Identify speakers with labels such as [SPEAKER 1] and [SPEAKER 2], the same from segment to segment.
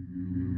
[SPEAKER 1] Mm-hmm.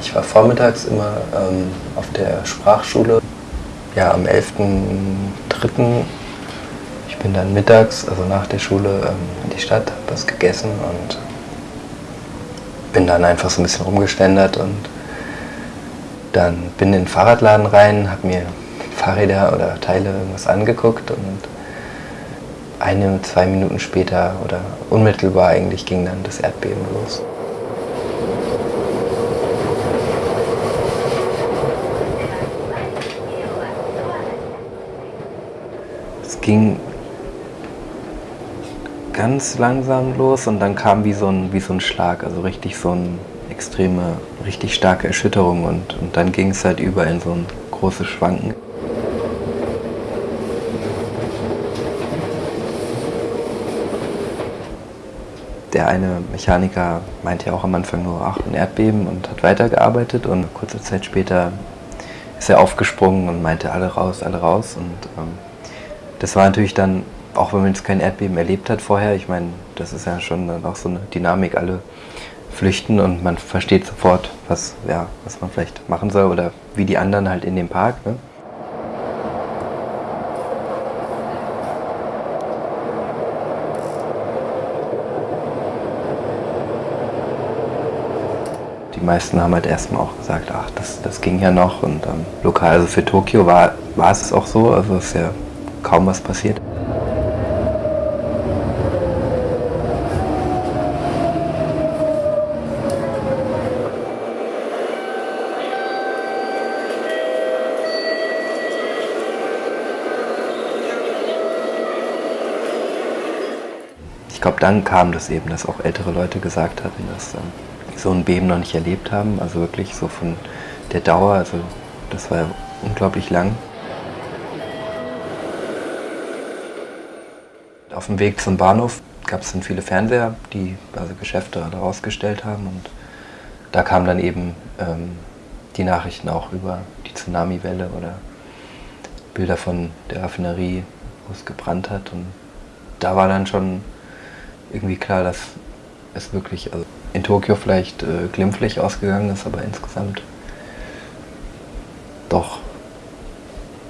[SPEAKER 1] Ich war vormittags immer ähm, auf der Sprachschule. Ja, am 11.03. Ich bin dann mittags, also nach der Schule, ähm, in die Stadt, hab was gegessen und bin dann einfach so ein bisschen rumgeständert und dann bin in den Fahrradladen rein, habe mir Fahrräder oder Teile irgendwas angeguckt und eine, zwei Minuten später oder unmittelbar eigentlich ging dann das Erdbeben los. Ging ganz langsam los und dann kam wie so ein, wie so ein Schlag, also richtig so eine extreme, richtig starke Erschütterung und, und dann ging es halt über in so ein großes Schwanken. Der eine Mechaniker meinte ja auch am Anfang nur, ach, ein Erdbeben und hat weitergearbeitet und kurze Zeit später ist er aufgesprungen und meinte, alle raus, alle raus und ähm, das war natürlich dann, auch wenn man jetzt kein Erdbeben erlebt hat vorher, ich meine, das ist ja schon dann auch so eine Dynamik, alle flüchten und man versteht sofort, was, ja, was man vielleicht machen soll oder wie die anderen halt in dem Park. Ne? Die meisten haben halt erstmal auch gesagt, ach, das, das ging ja noch und ähm, lokal, also für Tokio war, war es auch so, also ist ja kaum was passiert. Ich glaube, dann kam das eben, dass auch ältere Leute gesagt hatten, dass ähm, so ein Beben noch nicht erlebt haben. Also wirklich so von der Dauer, also das war ja unglaublich lang. Auf dem Weg zum Bahnhof gab es dann viele Fernseher, die also Geschäfte alle ausgestellt haben und da kamen dann eben ähm, die Nachrichten auch über die Tsunamiwelle oder Bilder von der Raffinerie, wo es gebrannt hat und da war dann schon irgendwie klar, dass es wirklich also in Tokio vielleicht äh, glimpflich ausgegangen ist, aber insgesamt doch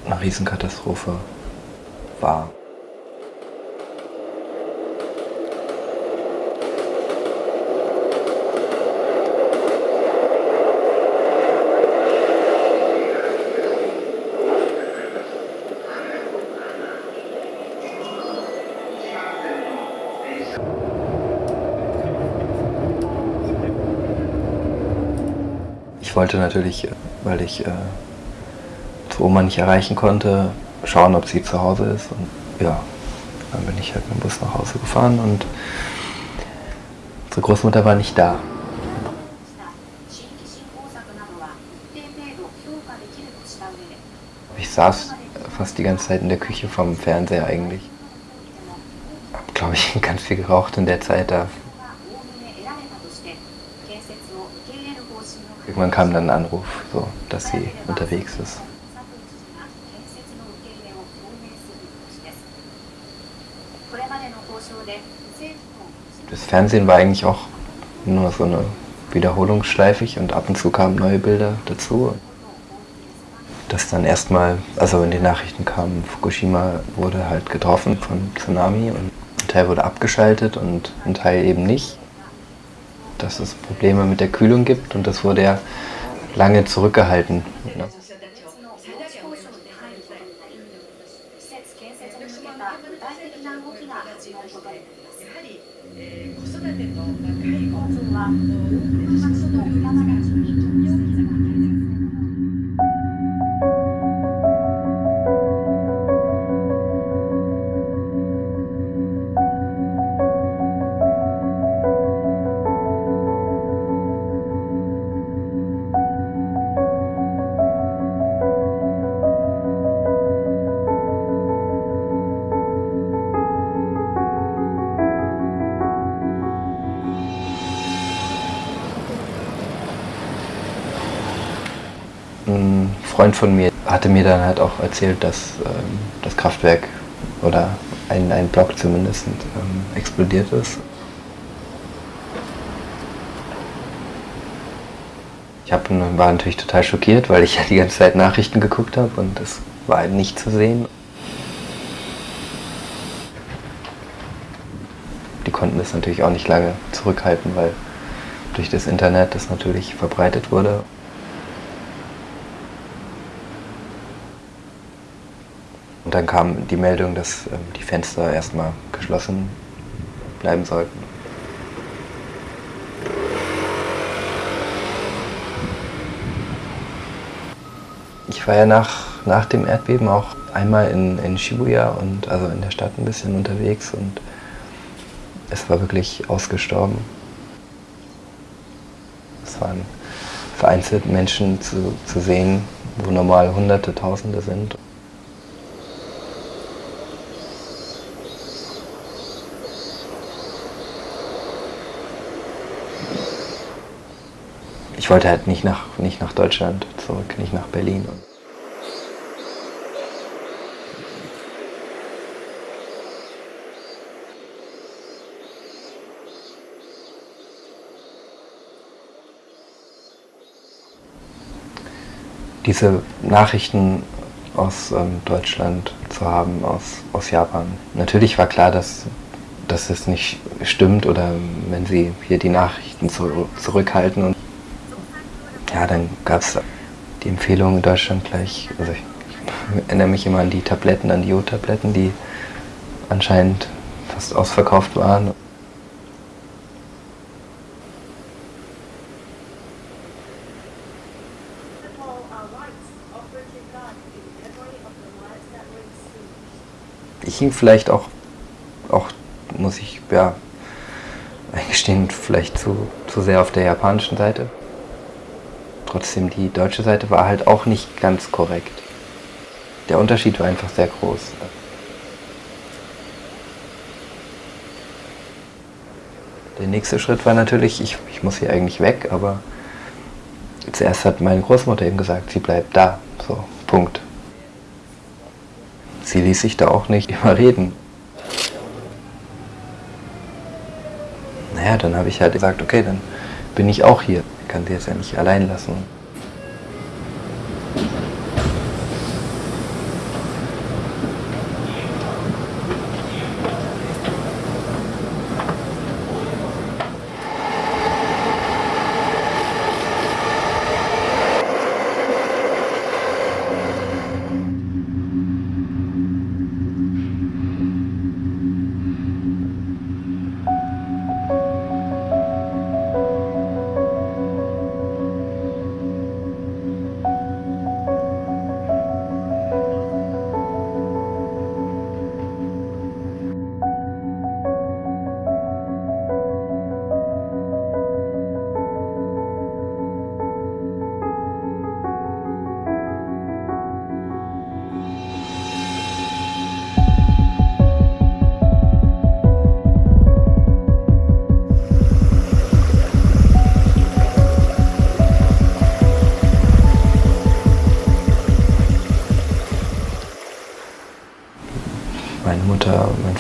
[SPEAKER 1] eine Riesenkatastrophe war. Ich wollte natürlich, weil ich äh, zu Oma nicht erreichen konnte, schauen, ob sie zu Hause ist. Und ja, dann bin ich halt mit dem Bus nach Hause gefahren und unsere Großmutter war nicht da. Ich saß fast die ganze Zeit in der Küche vom Fernseher eigentlich habe ich ganz viel geraucht in der Zeit da. Irgendwann kam dann ein Anruf, so, dass sie unterwegs ist. Das Fernsehen war eigentlich auch nur so eine wiederholungsschleifig und ab und zu kamen neue Bilder dazu. Dass dann erstmal, also in den Nachrichten kam, Fukushima wurde halt getroffen von Tsunami und Teil wurde abgeschaltet und ein Teil eben nicht. Dass es Probleme mit der Kühlung gibt und das wurde ja lange zurückgehalten. Ne? Freund von mir hatte mir dann halt auch erzählt, dass ähm, das Kraftwerk oder ein, ein Block zumindest ähm, explodiert ist. Ich hab, war natürlich total schockiert, weil ich ja die ganze Zeit Nachrichten geguckt habe und es war halt nicht zu sehen. Die konnten das natürlich auch nicht lange zurückhalten, weil durch das Internet das natürlich verbreitet wurde. Und dann kam die Meldung, dass ähm, die Fenster erstmal geschlossen bleiben sollten. Ich war ja nach, nach dem Erdbeben auch einmal in, in Shibuya und also in der Stadt ein bisschen unterwegs und es war wirklich ausgestorben. Es waren vereinzelt Menschen zu, zu sehen, wo normal Hunderte, Tausende sind. Ich wollte halt nicht nach, nicht nach Deutschland zurück, nicht nach Berlin. Diese Nachrichten aus ähm, Deutschland zu haben, aus, aus Japan. Natürlich war klar, dass, dass es nicht stimmt oder wenn sie hier die Nachrichten zu, zurückhalten. Und ja, dann gab es die Empfehlung in Deutschland gleich, also ich, ich erinnere mich immer an die Tabletten, an die Jodtabletten, die anscheinend fast ausverkauft waren. Ich hing vielleicht auch, auch muss ich ja eingestehen, vielleicht zu, zu sehr auf der japanischen Seite. Trotzdem, die deutsche Seite war halt auch nicht ganz korrekt. Der Unterschied war einfach sehr groß. Der nächste Schritt war natürlich, ich, ich muss hier eigentlich weg, aber zuerst hat meine Großmutter eben gesagt, sie bleibt da. So, Punkt. Sie ließ sich da auch nicht überreden. Naja, dann habe ich halt gesagt, okay, dann bin ich auch hier. Ich kann sie jetzt ja nicht allein lassen.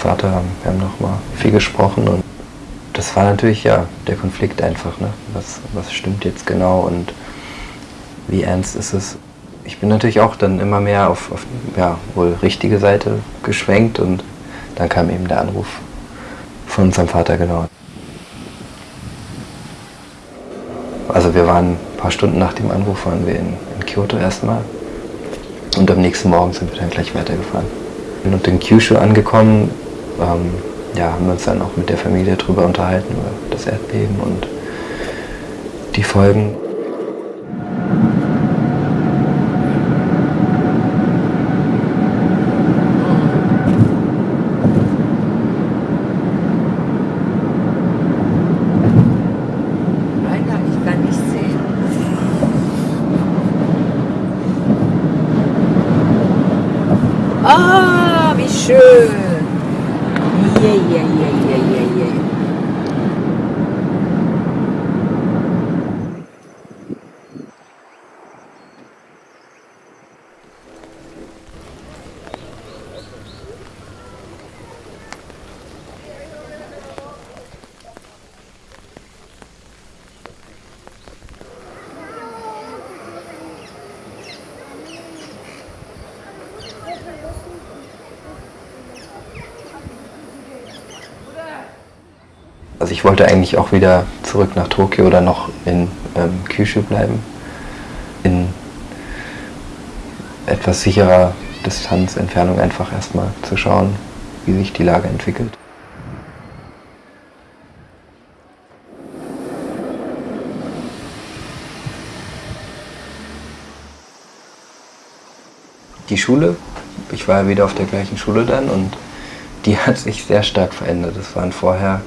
[SPEAKER 1] Vater, haben, wir haben nochmal viel gesprochen und das war natürlich ja der Konflikt einfach. Ne? Was, was stimmt jetzt genau und wie ernst ist es? Ich bin natürlich auch dann immer mehr auf, auf ja, wohl richtige Seite geschwenkt und dann kam eben der Anruf von unserem Vater genau. Also wir waren ein paar Stunden nach dem Anruf waren wir in, in Kyoto erstmal und am nächsten Morgen sind wir dann gleich weitergefahren. Und in Kyushu angekommen, ähm, ja, haben wir uns dann auch mit der Familie darüber unterhalten, über das Erdbeben und die Folgen.
[SPEAKER 2] Ah, wie schön. 耶
[SPEAKER 1] 耶 ich wollte eigentlich auch wieder zurück nach Tokio oder noch in ähm, Kyushu bleiben. In etwas sicherer Distanz, Entfernung einfach erstmal zu schauen, wie sich die Lage entwickelt. Die Schule, ich war ja wieder auf der gleichen Schule dann und die hat sich sehr stark verändert. Es waren vorher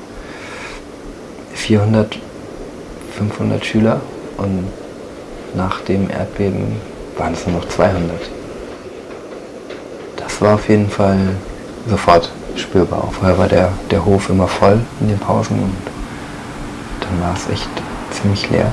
[SPEAKER 1] 400, 500 Schüler und nach dem Erdbeben waren es nur noch 200. Das war auf jeden Fall sofort spürbar. Vorher war der, der Hof immer voll in den Pausen und dann war es echt ziemlich leer.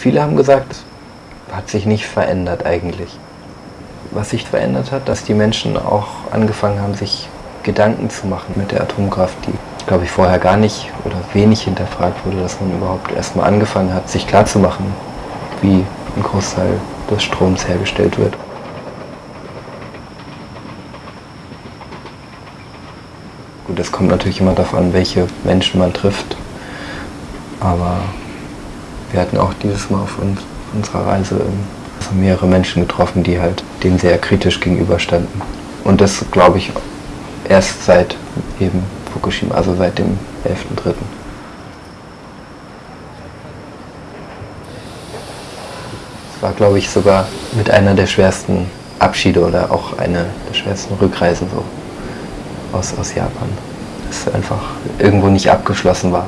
[SPEAKER 1] Viele haben gesagt, hat sich nicht verändert eigentlich. Was sich verändert hat, dass die Menschen auch angefangen haben, sich Gedanken zu machen mit der Atomkraft, die, glaube ich, vorher gar nicht oder wenig hinterfragt wurde, dass man überhaupt erstmal angefangen hat, sich klarzumachen, wie ein Großteil des Stroms hergestellt wird. Gut, es kommt natürlich immer darauf an, welche Menschen man trifft, aber wir hatten auch dieses Mal auf uns, unserer Reise ähm, also mehrere Menschen getroffen, die halt dem sehr kritisch gegenüberstanden. Und das glaube ich erst seit eben Fukushima, also seit dem 11.3. Es war, glaube ich, sogar mit einer der schwersten Abschiede oder auch eine der schwersten Rückreisen so aus, aus Japan. Dass einfach irgendwo nicht abgeschlossen war.